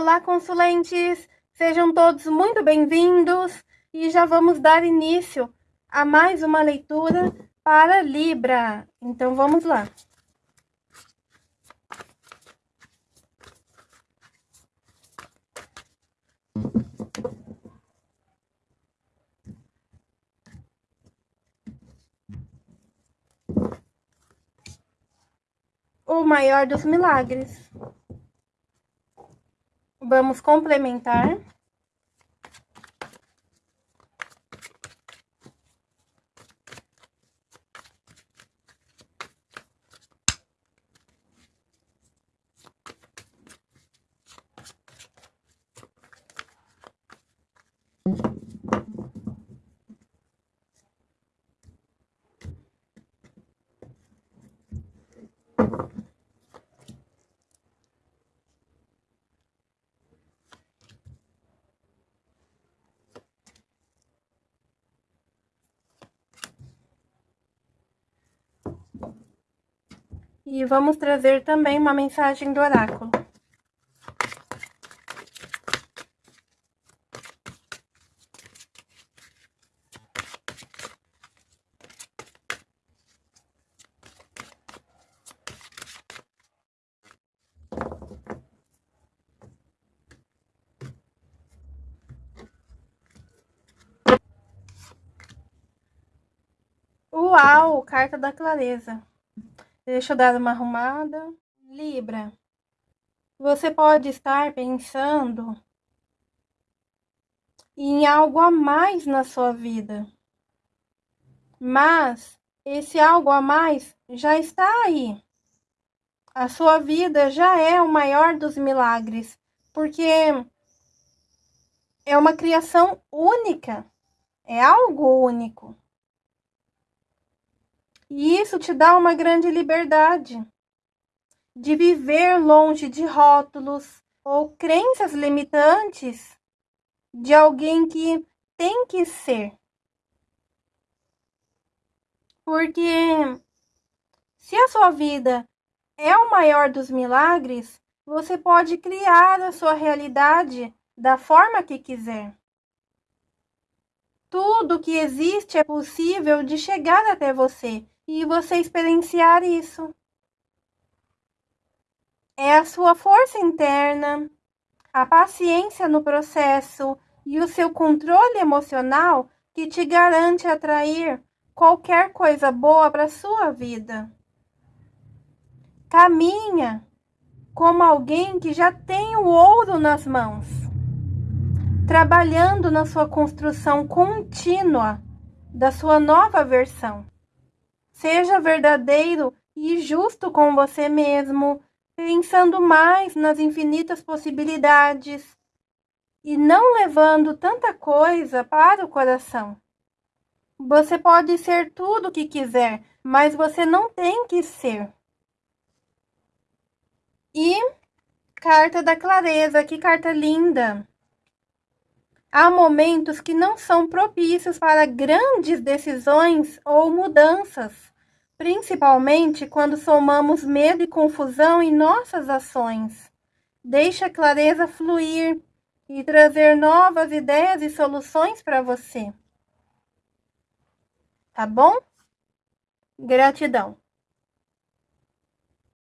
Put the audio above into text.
Olá, consulentes! Sejam todos muito bem-vindos e já vamos dar início a mais uma leitura para Libra. Então, vamos lá. O maior dos milagres. Vamos complementar. E vamos trazer também uma mensagem do oráculo. Uau, carta da clareza. Deixa eu dar uma arrumada. Libra, você pode estar pensando em algo a mais na sua vida. Mas esse algo a mais já está aí. A sua vida já é o maior dos milagres, porque é uma criação única, é algo único. E isso te dá uma grande liberdade de viver longe de rótulos ou crenças limitantes de alguém que tem que ser. Porque se a sua vida é o maior dos milagres, você pode criar a sua realidade da forma que quiser. Tudo que existe é possível de chegar até você e você experienciar isso. É a sua força interna, a paciência no processo e o seu controle emocional que te garante atrair qualquer coisa boa para sua vida. Caminha como alguém que já tem o ouro nas mãos, trabalhando na sua construção contínua da sua nova versão. Seja verdadeiro e justo com você mesmo, pensando mais nas infinitas possibilidades e não levando tanta coisa para o coração. Você pode ser tudo o que quiser, mas você não tem que ser. E carta da clareza, que carta linda! Há momentos que não são propícios para grandes decisões ou mudanças, principalmente quando somamos medo e confusão em nossas ações. Deixe a clareza fluir e trazer novas ideias e soluções para você. Tá bom? Gratidão.